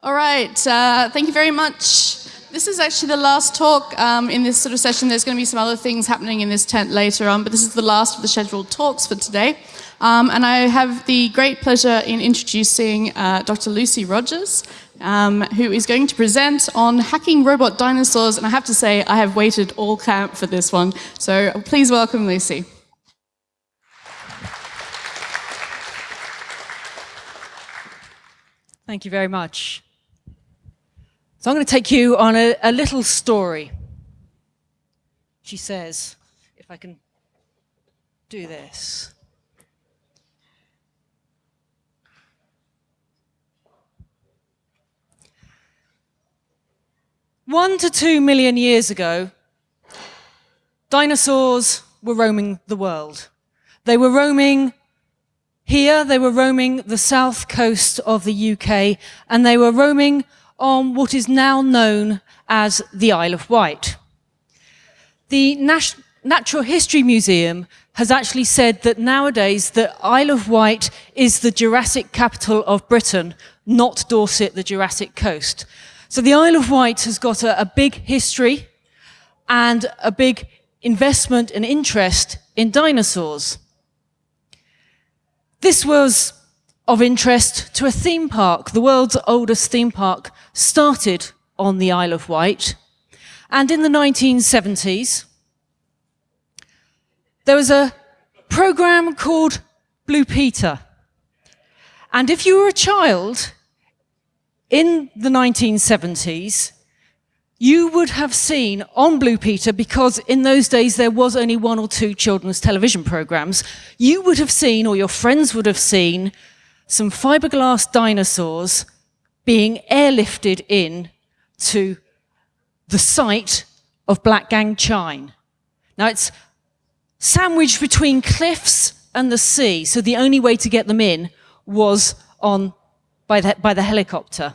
All right, uh, thank you very much. This is actually the last talk um, in this sort of session. There's going to be some other things happening in this tent later on, but this is the last of the scheduled talks for today. Um, and I have the great pleasure in introducing uh, Dr. Lucy Rogers, um, who is going to present on hacking robot dinosaurs. And I have to say, I have waited all camp for this one. So please welcome Lucy. Thank you very much. So I'm going to take you on a, a little story. She says, if I can do this. One to two million years ago, dinosaurs were roaming the world. They were roaming here, they were roaming the south coast of the UK, and they were roaming on what is now known as the Isle of Wight. The Nat Natural History Museum has actually said that nowadays the Isle of Wight is the Jurassic capital of Britain, not Dorset, the Jurassic coast. So the Isle of Wight has got a, a big history and a big investment and interest in dinosaurs. This was of interest to a theme park. The world's oldest theme park started on the Isle of Wight. And in the 1970s, there was a program called Blue Peter. And if you were a child in the 1970s, you would have seen on Blue Peter, because in those days there was only one or two children's television programs, you would have seen, or your friends would have seen, some fiberglass dinosaurs being airlifted in to the site of Blackgang Chine. Now it's sandwiched between cliffs and the sea, so the only way to get them in was on by the, by the helicopter.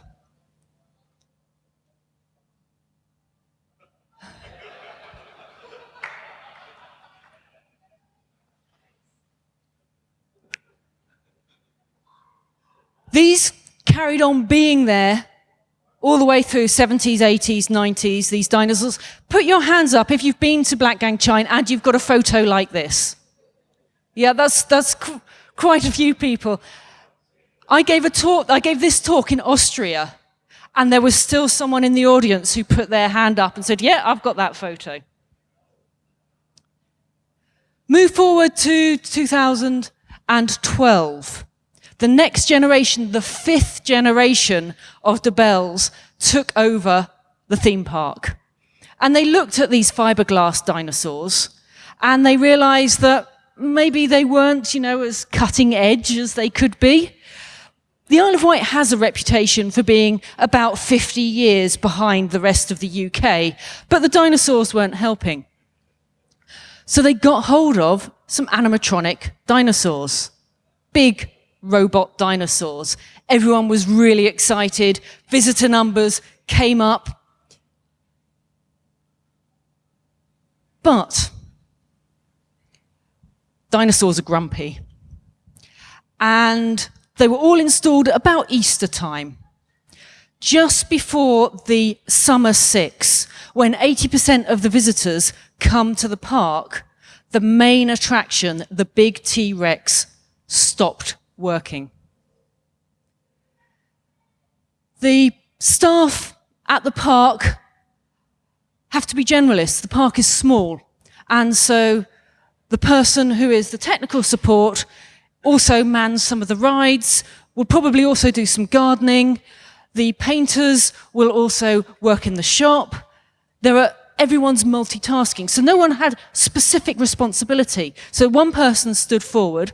These carried on being there all the way through 70s, 80s, 90s, these dinosaurs. Put your hands up if you've been to Blackgang Chine and you've got a photo like this. Yeah, that's, that's quite a few people. I gave a talk, I gave this talk in Austria and there was still someone in the audience who put their hand up and said, yeah, I've got that photo. Move forward to 2012 the next generation, the fifth generation of the Bells took over the theme park. And they looked at these fiberglass dinosaurs and they realized that maybe they weren't, you know, as cutting edge as they could be. The Isle of Wight has a reputation for being about 50 years behind the rest of the UK, but the dinosaurs weren't helping. So they got hold of some animatronic dinosaurs. Big, robot dinosaurs. Everyone was really excited. Visitor numbers came up. But dinosaurs are grumpy. And they were all installed at about Easter time, just before the summer six, when 80% of the visitors come to the park, the main attraction, the big T-Rex, stopped working. The staff at the park have to be generalists. The park is small. And so the person who is the technical support also mans some of the rides, will probably also do some gardening. The painters will also work in the shop. There are everyone's multitasking. So no one had specific responsibility. So one person stood forward.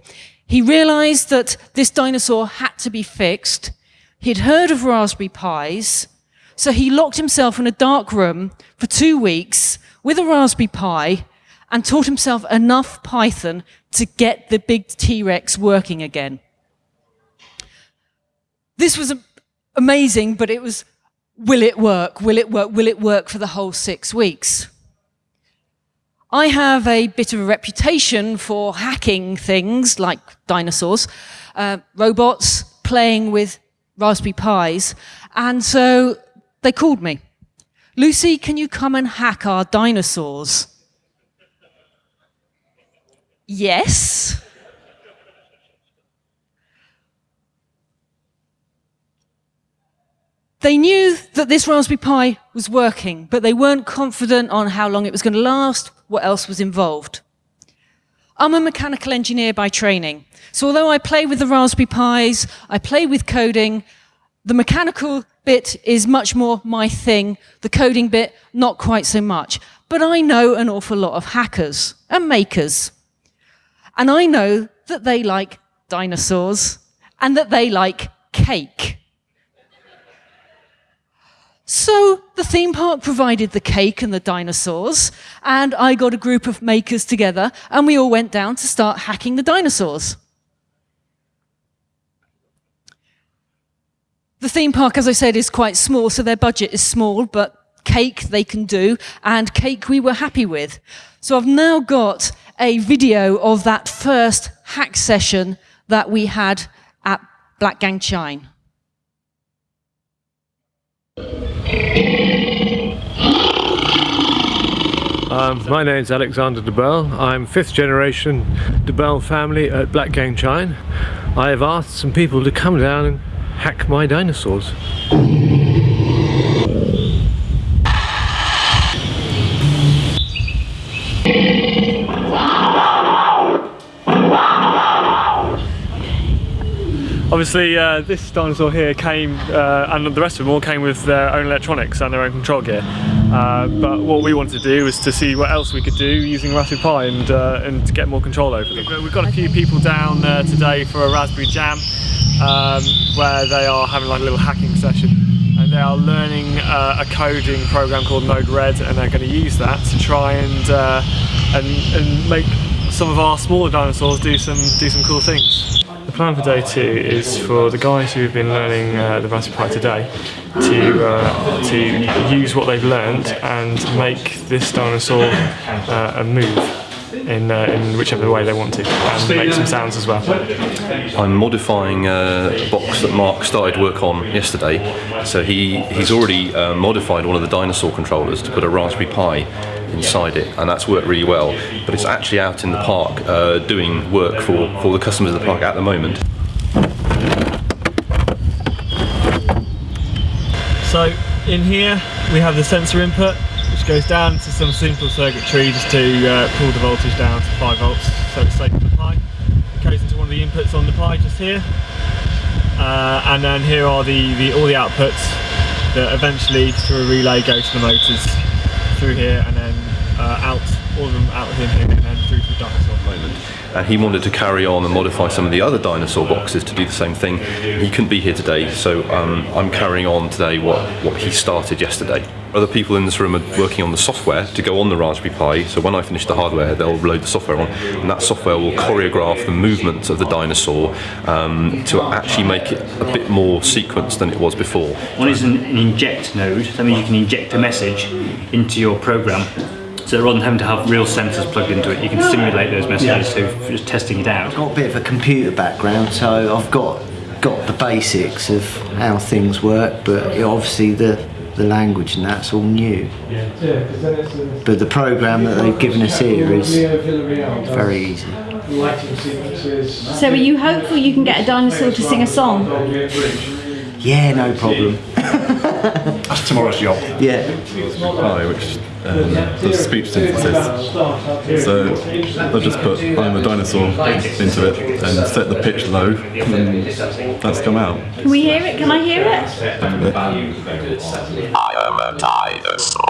He realized that this dinosaur had to be fixed. He'd heard of Raspberry Pis, so he locked himself in a dark room for two weeks with a Raspberry Pi and taught himself enough Python to get the big T-Rex working again. This was amazing, but it was, will it work? Will it work? Will it work for the whole six weeks? I have a bit of a reputation for hacking things like dinosaurs, uh, robots, playing with Raspberry Pis, And so they called me. Lucy, can you come and hack our dinosaurs? Yes. They knew that this Raspberry Pi was working, but they weren't confident on how long it was going to last, what else was involved. I'm a mechanical engineer by training, so although I play with the Raspberry Pis, I play with coding, the mechanical bit is much more my thing, the coding bit, not quite so much. But I know an awful lot of hackers and makers. And I know that they like dinosaurs and that they like cake. So the theme park provided the cake and the dinosaurs, and I got a group of makers together, and we all went down to start hacking the dinosaurs. The theme park, as I said, is quite small, so their budget is small, but cake they can do, and cake we were happy with. So I've now got a video of that first hack session that we had at Blackgang Chine. Um, my is Alexander Dabell. I'm fifth generation Dabell family at Blackgang Chine. I have asked some people to come down and hack my dinosaurs. Obviously, uh, this dinosaur here came, uh, and the rest of them all came with their own electronics and their own control gear. Uh, but what we wanted to do was to see what else we could do using Raspberry Pi and, uh, and to get more control over them. We've got a few people down uh, today for a Raspberry Jam, um, where they are having like a little hacking session. And they are learning uh, a coding program called Node-RED, and they're going to use that to try and, and, and make some of our smaller dinosaurs do some do some cool things. Plan for day two is for the guys who have been learning uh, the Raspberry Pi today to uh, to use what they've learned and make this dinosaur uh, a move in, uh, in whichever way they want to and make some sounds as well. I'm modifying a box that Mark started work on yesterday. So he, he's already uh, modified one of the dinosaur controllers to put a Raspberry Pi inside it and that's worked really well. But it's actually out in the park uh, doing work for, for the customers of the park at the moment. So in here we have the sensor input which goes down to some simple circuitry just to uh, pull the voltage down to 5 volts so it's safe for the Pi. It goes into one of the inputs on the Pi just here uh, and then here are the, the all the outputs that eventually through a relay go to the motors through here and uh, out, all of them out of here and then through to the dinosaur moment. And he wanted to carry on and modify some of the other dinosaur boxes to do the same thing. He couldn't be here today, so um, I'm carrying on today what, what he started yesterday. Other people in this room are working on the software to go on the Raspberry Pi, so when I finish the hardware, they'll load the software on, and that software will choreograph the movement of the dinosaur um, to actually make it a bit more sequenced than it was before. One is an, an inject node, that means you can inject a message into your program. So rather than having to have real sensors plugged into it, you can simulate those messages, so just testing it out. I've got a bit of a computer background, so I've got got the basics of how things work, but obviously the the language and that's all new. But the program that they've given us here is very easy. So are you hopeful you can get a dinosaur to sing a song? Yeah, no problem. That's tomorrow's job. Yeah. Pi, which um, does speech synthesis. So they'll just put I'm a dinosaur into it and set the pitch low, and that's come out. Can we hear it? Can I hear it? I am a dinosaur.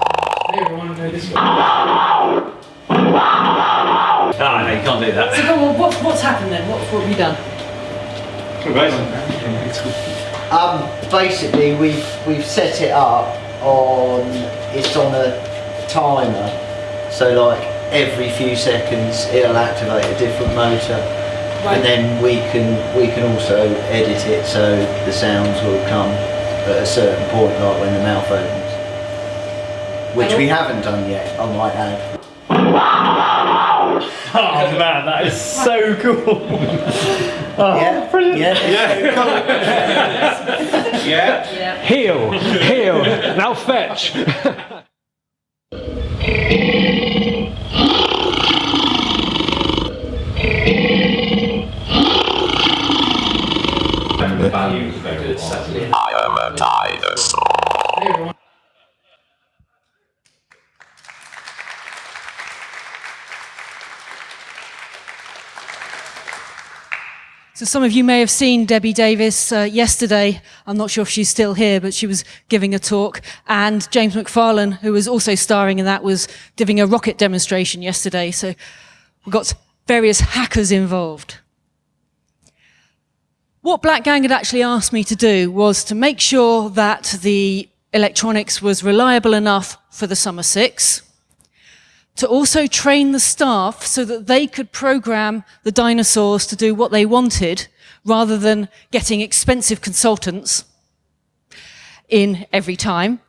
Ah, no, you can't do that. So go on, what, what's happened then? What, what have you done? Um, basically, we've we've set it up on it's on a timer, so like every few seconds it'll activate a different motor, and then we can we can also edit it so the sounds will come at a certain point, like when the mouth opens, which we haven't done yet. I might add. Oh man, that is so cool! Oh, yeah, yeah. Yeah. Heal. Heal. Now fetch. I am a dinosaur. So some of you may have seen Debbie Davis uh, yesterday. I'm not sure if she's still here, but she was giving a talk. And James McFarlane, who was also starring in that, was giving a rocket demonstration yesterday. So we've got various hackers involved. What Blackgang had actually asked me to do was to make sure that the electronics was reliable enough for the Summer Six, to also train the staff so that they could program the dinosaurs to do what they wanted rather than getting expensive consultants in every time.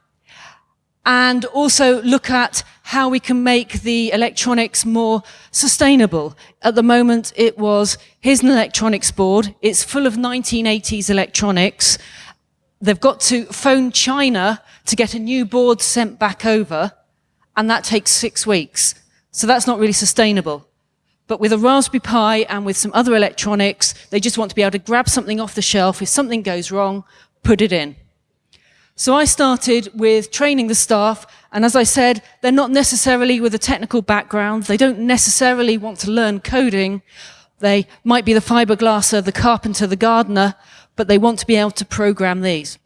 And also look at how we can make the electronics more sustainable. At the moment, it was, here's an electronics board. It's full of 1980s electronics. They've got to phone China to get a new board sent back over and that takes six weeks. So that's not really sustainable. But with a Raspberry Pi and with some other electronics, they just want to be able to grab something off the shelf. If something goes wrong, put it in. So I started with training the staff. And as I said, they're not necessarily with a technical background. They don't necessarily want to learn coding. They might be the fiberglasser, the carpenter, the gardener, but they want to be able to program these.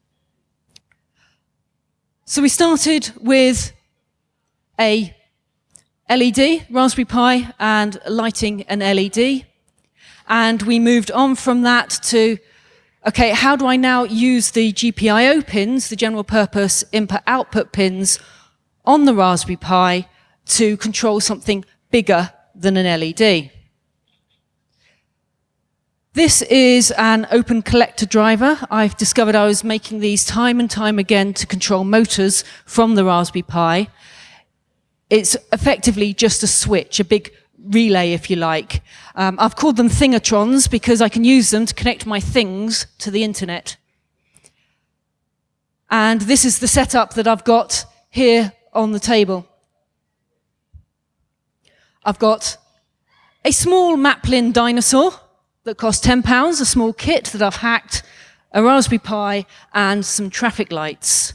So we started with a LED, Raspberry Pi, and lighting an LED. And we moved on from that to, okay, how do I now use the GPIO pins, the general purpose input-output pins, on the Raspberry Pi to control something bigger than an LED? This is an open collector driver. I've discovered I was making these time and time again to control motors from the Raspberry Pi. It's effectively just a switch, a big relay, if you like. Um, I've called them thingatrons because I can use them to connect my things to the internet. And this is the setup that I've got here on the table. I've got a small Maplin dinosaur that cost £10, a small kit that I've hacked, a Raspberry Pi, and some traffic lights.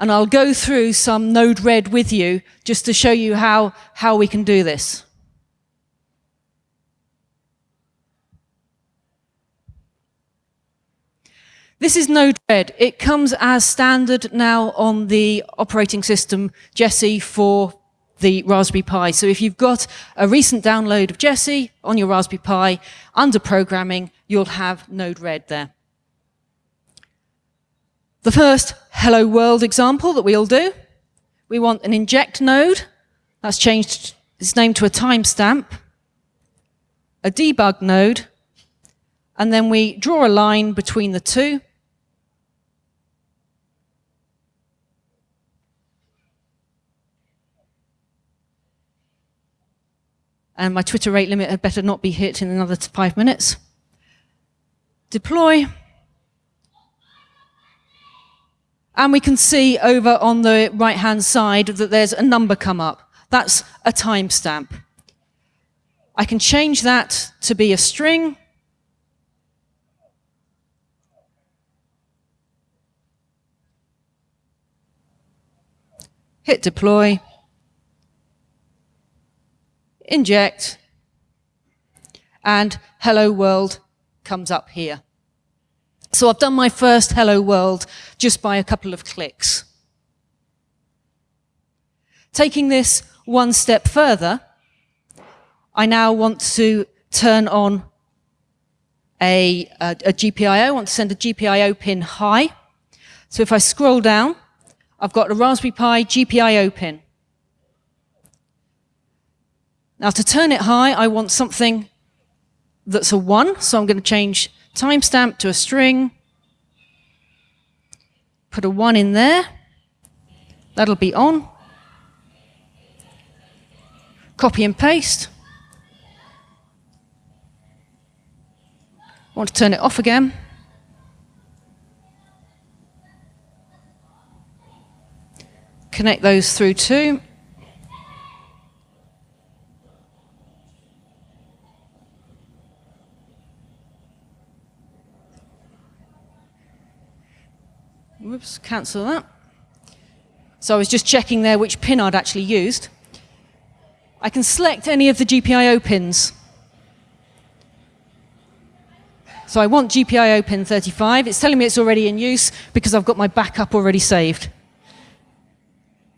And I'll go through some Node-RED with you just to show you how, how we can do this. This is Node-RED. It comes as standard now on the operating system Jessie for the Raspberry Pi. So if you've got a recent download of Jessie on your Raspberry Pi under programming, you'll have Node-RED there. The first hello world example that we all do, we want an inject node. That's changed its name to a timestamp, a debug node, and then we draw a line between the two. And my Twitter rate limit had better not be hit in another five minutes. Deploy. And we can see over on the right-hand side that there's a number come up. That's a timestamp. I can change that to be a string. Hit deploy. Inject. And hello world comes up here. So I've done my first hello world just by a couple of clicks. Taking this one step further, I now want to turn on a, a, a GPIO, I want to send a GPIO pin high. So if I scroll down, I've got a Raspberry Pi GPIO pin. Now to turn it high, I want something that's a one, so I'm going to change timestamp to a string, put a one in there, that'll be on, copy and paste, want to turn it off again. Connect those through too. Whoops, cancel that. So I was just checking there which pin I'd actually used. I can select any of the GPIO pins. So I want GPIO pin 35. It's telling me it's already in use because I've got my backup already saved.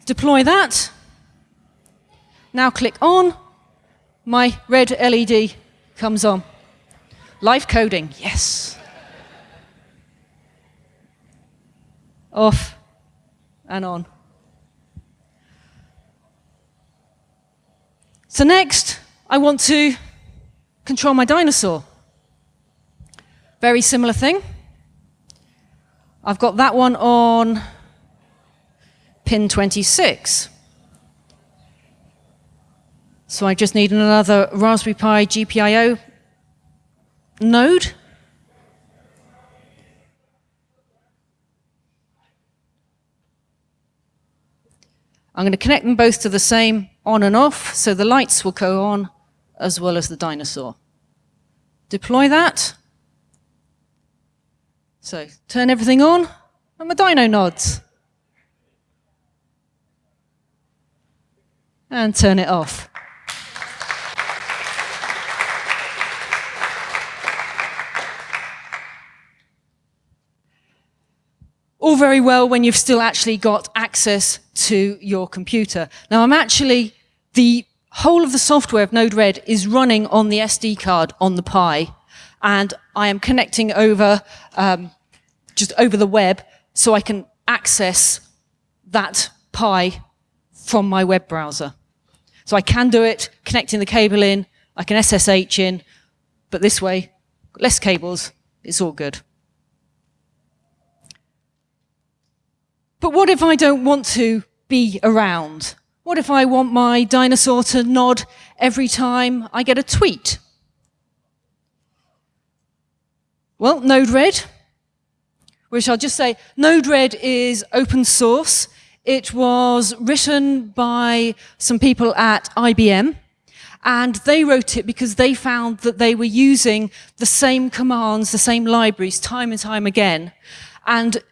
Deploy that. Now click on. My red LED comes on. Live coding, yes. Off and on. So next, I want to control my dinosaur. Very similar thing. I've got that one on pin 26. So I just need another Raspberry Pi GPIO node. I'm going to connect them both to the same on and off, so the lights will go on as well as the dinosaur. Deploy that. So turn everything on, and the dino nods. And turn it off. all very well when you've still actually got access to your computer. Now I'm actually, the whole of the software of Node-RED is running on the SD card on the Pi, and I am connecting over, um, just over the web, so I can access that Pi from my web browser. So I can do it, connecting the cable in, I can SSH in, but this way, less cables, it's all good. But what if I don't want to be around? What if I want my dinosaur to nod every time I get a tweet? Well, Node-RED, which I'll just say, Node-RED is open source. It was written by some people at IBM, and they wrote it because they found that they were using the same commands, the same libraries, time and time again. And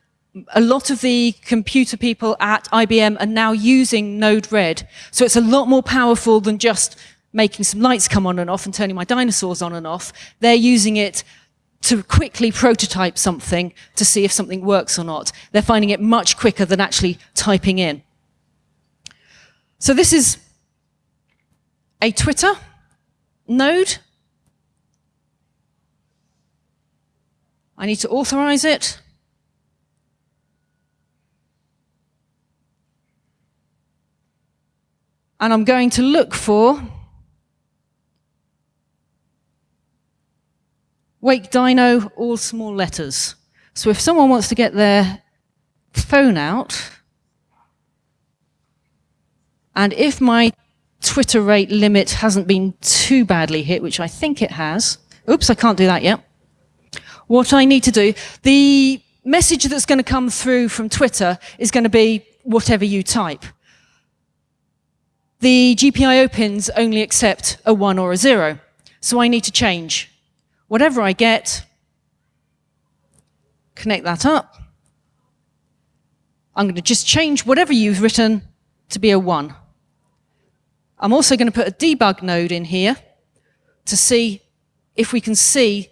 a lot of the computer people at IBM are now using Node-RED. So it's a lot more powerful than just making some lights come on and off and turning my dinosaurs on and off. They're using it to quickly prototype something to see if something works or not. They're finding it much quicker than actually typing in. So this is a Twitter node. I need to authorize it. And I'm going to look for Wake Dino, all small letters. So if someone wants to get their phone out, and if my Twitter rate limit hasn't been too badly hit, which I think it has, oops, I can't do that yet. What I need to do, the message that's going to come through from Twitter is going to be whatever you type. The GPIO pins only accept a one or a zero. So I need to change. Whatever I get, connect that up. I'm going to just change whatever you've written to be a one. I'm also going to put a debug node in here to see if we can see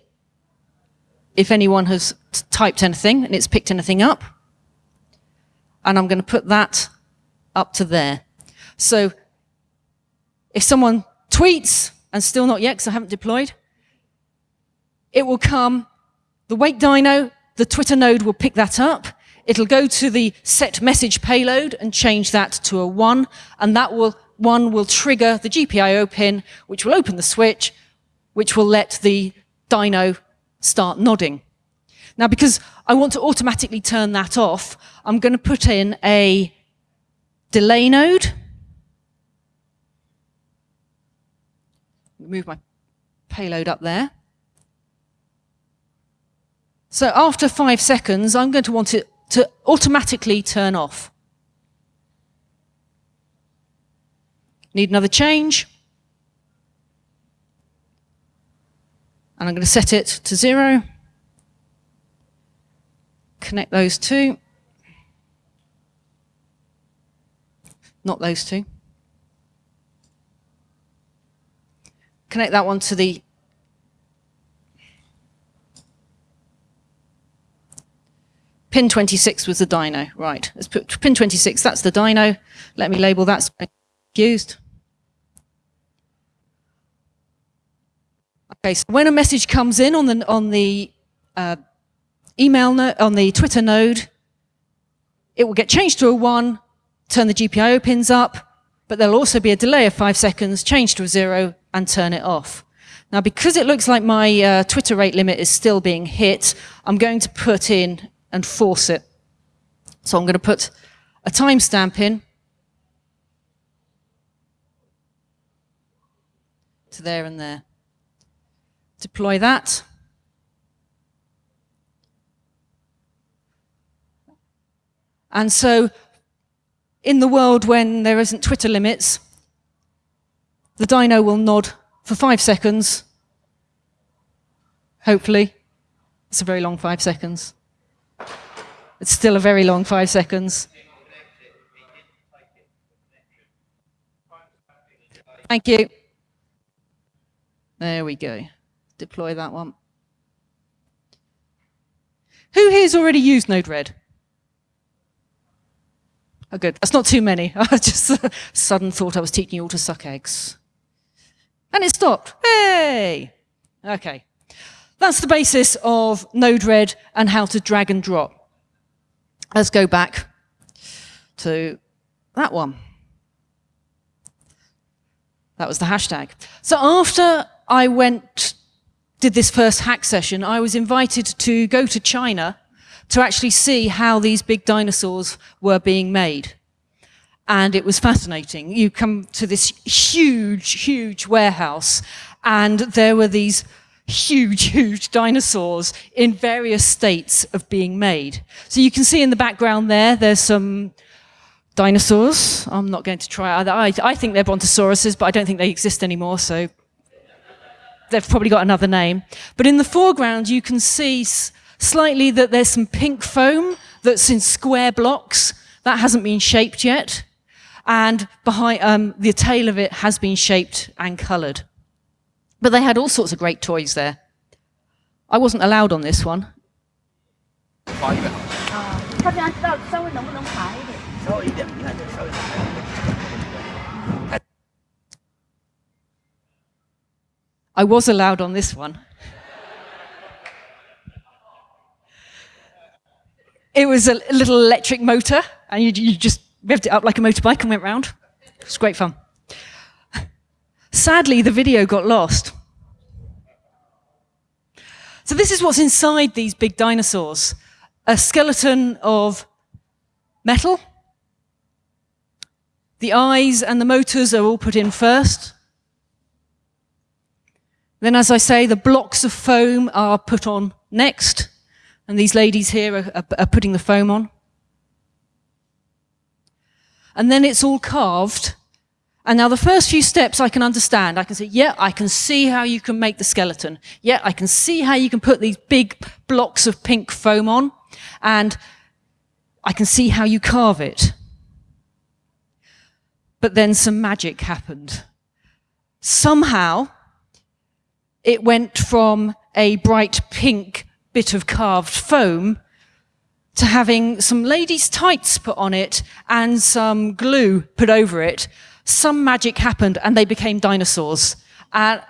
if anyone has typed anything and it's picked anything up. And I'm going to put that up to there. So if someone tweets, and still not yet because I haven't deployed, it will come, the Wake Dino, the Twitter node will pick that up. It'll go to the set message payload and change that to a one, and that will, one will trigger the GPIO pin, which will open the switch, which will let the Dino start nodding. Now, because I want to automatically turn that off, I'm going to put in a delay node, move my payload up there. So after five seconds, I'm going to want it to automatically turn off. Need another change. And I'm going to set it to zero. Connect those two. Not those two. Connect that one to the Pin 26 was the dino, right. Let's put pin 26, that's the dino. Let me label that used. Okay, so when a message comes in on the, on the uh, email no on the Twitter node, it will get changed to a one, turn the GPIO pins up, but there'll also be a delay of five seconds, change to a zero, and turn it off. Now, because it looks like my uh, Twitter rate limit is still being hit, I'm going to put in and force it. So I'm going to put a timestamp in to there and there. Deploy that. And so in the world when there isn't Twitter limits, the dino will nod for five seconds. Hopefully. It's a very long five seconds. It's still a very long five seconds. Thank you. There we go. Deploy that one. Who here's already used Node-RED? Oh, good. That's not too many. I just sudden thought I was teaching you all to suck eggs. And it stopped. Hey! Okay. That's the basis of Node-RED and how to drag and drop. Let's go back to that one. That was the hashtag. So after I went, did this first hack session, I was invited to go to China to actually see how these big dinosaurs were being made. And it was fascinating. You come to this huge, huge warehouse and there were these huge, huge dinosaurs in various states of being made. So you can see in the background there, there's some dinosaurs. I'm not going to try, I, I think they're brontosauruses, but I don't think they exist anymore, so they've probably got another name. But in the foreground, you can see slightly that there's some pink foam that's in square blocks. That hasn't been shaped yet. And behind um, the tail of it has been shaped and coloured. But they had all sorts of great toys there. I wasn't allowed on this one. I was allowed on this one. It was a little electric motor, and you, you just revved it up like a motorbike and went round. It was great fun. Sadly, the video got lost. So this is what's inside these big dinosaurs. A skeleton of metal. The eyes and the motors are all put in first. Then, as I say, the blocks of foam are put on next. And these ladies here are, are, are putting the foam on. And then it's all carved and now the first few steps I can understand. I can say, yeah, I can see how you can make the skeleton. Yeah, I can see how you can put these big blocks of pink foam on. And I can see how you carve it. But then some magic happened. Somehow, it went from a bright pink bit of carved foam to having some ladies' tights put on it and some glue put over it some magic happened and they became dinosaurs. And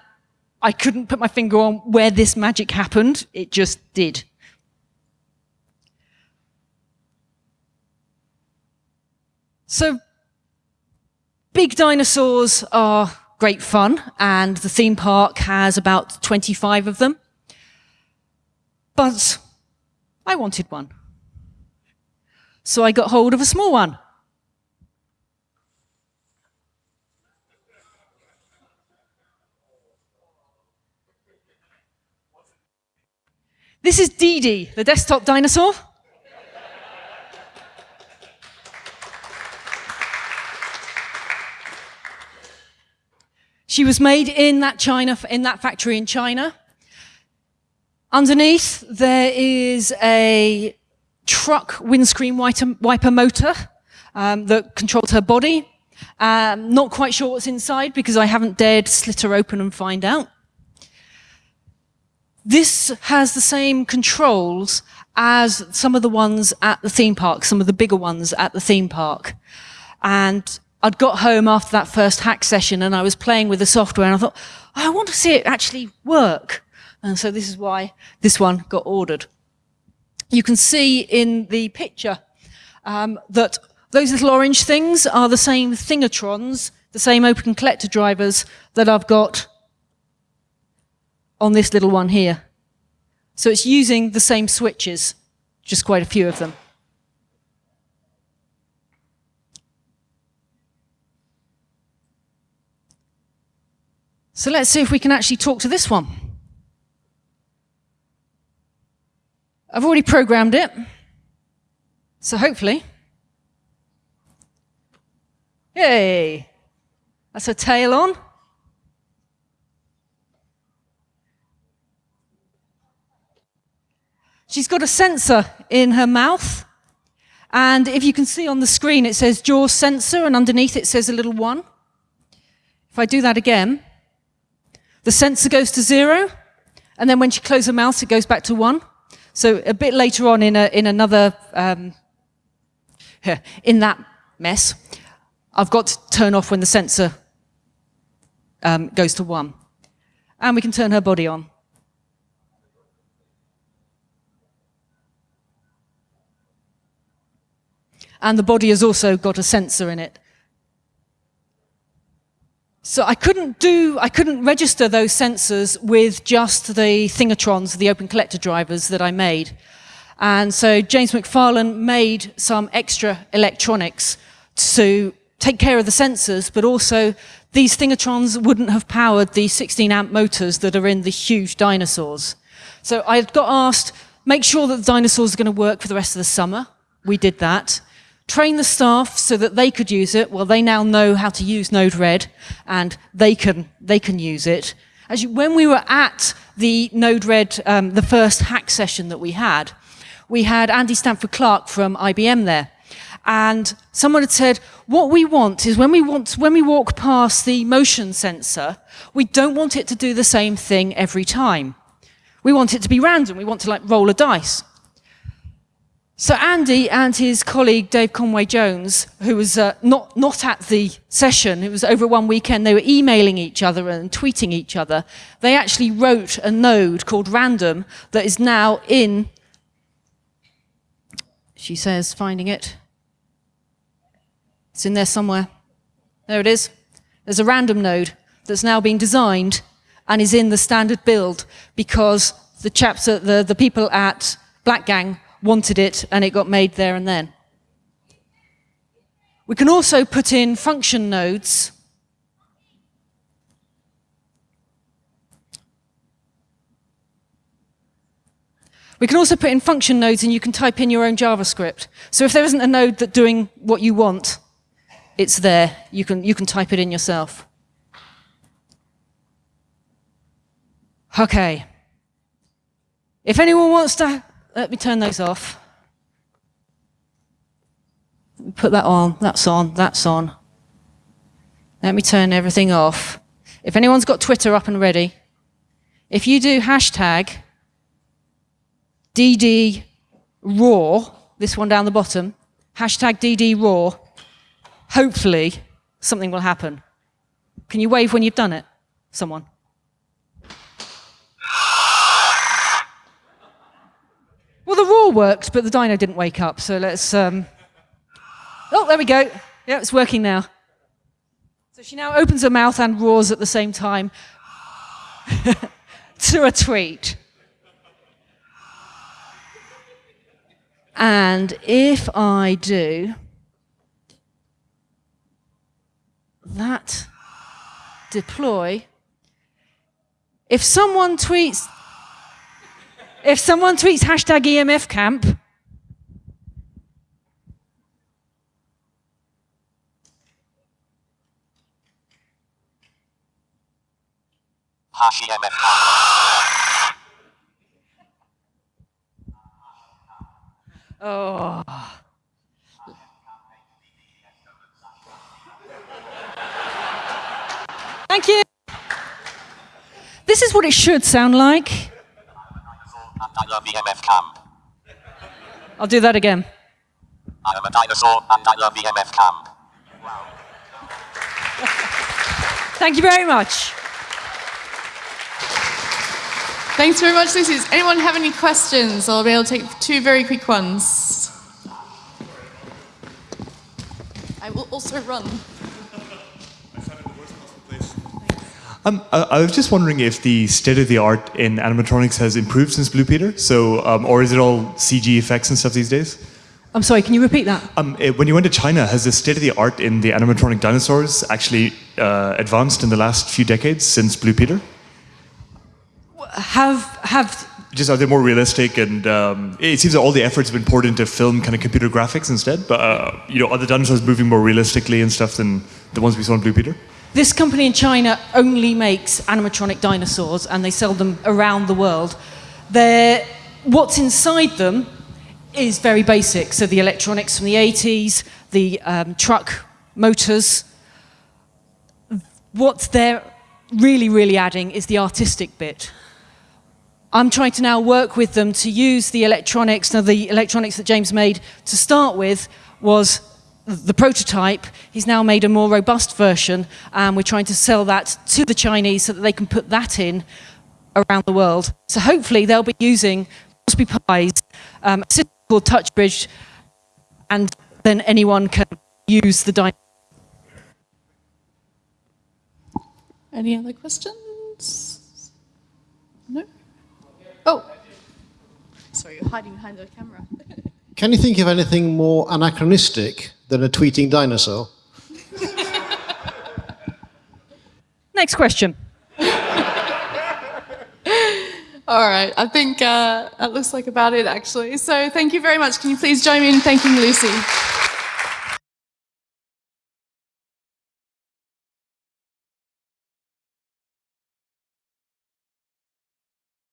I couldn't put my finger on where this magic happened. It just did. So, big dinosaurs are great fun, and the theme park has about 25 of them. But I wanted one. So I got hold of a small one. This is Dee Dee, the desktop dinosaur. She was made in that China, in that factory in China. Underneath, there is a truck windscreen wiper, motor um, that controls her body. Um, not quite sure what's inside because I haven't dared slit her open and find out. This has the same controls as some of the ones at the theme park, some of the bigger ones at the theme park. And I'd got home after that first hack session and I was playing with the software and I thought, oh, I want to see it actually work. And so this is why this one got ordered. You can see in the picture um, that those little orange things are the same Thingatrons, the same open collector drivers that I've got on this little one here. So it's using the same switches, just quite a few of them. So let's see if we can actually talk to this one. I've already programmed it. So hopefully, yay, that's a tail on. She's got a sensor in her mouth. And if you can see on the screen, it says jaw sensor, and underneath it says a little one. If I do that again, the sensor goes to zero, and then when she closes her mouth, it goes back to one. So a bit later on in, a, in another, um, in that mess, I've got to turn off when the sensor um, goes to one. And we can turn her body on. And the body has also got a sensor in it. So I couldn't do, I couldn't register those sensors with just the Thingatrons, the open collector drivers that I made. And so James McFarlane made some extra electronics to take care of the sensors, but also these Thingatrons wouldn't have powered the 16 amp motors that are in the huge dinosaurs. So I got asked, make sure that the dinosaurs are going to work for the rest of the summer. We did that train the staff so that they could use it. Well, they now know how to use Node-RED and they can, they can use it. As you, when we were at the Node-RED, um, the first hack session that we had, we had Andy Stanford Clark from IBM there. And someone had said, what we want is when we want, when we walk past the motion sensor, we don't want it to do the same thing every time. We want it to be random. We want to like roll a dice. So Andy and his colleague Dave Conway Jones, who was uh, not, not at the session, it was over one weekend, they were emailing each other and tweeting each other. They actually wrote a node called random that is now in, she says, finding it. It's in there somewhere. There it is. There's a random node that's now been designed and is in the standard build because the chaps, the, the people at Blackgang wanted it and it got made there and then. We can also put in function nodes We can also put in function nodes and you can type in your own JavaScript. So if there isn't a node that's doing what you want, it's there. You can, you can type it in yourself. Okay. If anyone wants to let me turn those off. Put that on, that's on, that's on. Let me turn everything off. If anyone's got Twitter up and ready, if you do hashtag DD roar, this one down the bottom, hashtag DD roar, hopefully something will happen. Can you wave when you've done it? Someone. Well, the roar worked, but the dino didn't wake up. So let's. Um... Oh, there we go. Yeah, it's working now. So she now opens her mouth and roars at the same time to a tweet. And if I do that deploy, if someone tweets If someone tweets hashtag EMF camp, Hash EMF. oh. Thank you. This is what it should sound like. And I love EMF camp. I'll do that again. I am a dinosaur and I love EMF camp. Thank you very much. Thanks very much, Lucy. Does anyone have any questions? I'll be able to take two very quick ones. I will also run. Um, I, I was just wondering if the state of the art in animatronics has improved since Blue Peter. So, um, or is it all CG effects and stuff these days? I'm sorry, can you repeat that? Um, eh, when you went to China, has the state of the art in the animatronic dinosaurs actually uh, advanced in the last few decades since Blue Peter? Have have Just are they more realistic? And um, it seems that all the efforts have been poured into film kind of computer graphics instead. But uh, you know, are the dinosaurs moving more realistically and stuff than the ones we saw in Blue Peter? This company in China only makes animatronic dinosaurs and they sell them around the world. They're, what's inside them is very basic. So the electronics from the 80s, the um, truck motors. What they're really, really adding is the artistic bit. I'm trying to now work with them to use the electronics. Now, the electronics that James made to start with was the prototype. He's now made a more robust version, and we're trying to sell that to the Chinese so that they can put that in around the world. So hopefully they'll be using Raspberry Pis, um, a system called TouchBridge, and then anyone can use the dynamic. Any other questions? No? Oh. Sorry, you're hiding behind the camera. Can you think of anything more anachronistic than a tweeting dinosaur? Next question. All right, I think uh, that looks like about it actually. So thank you very much. Can you please join me in thanking Lucy?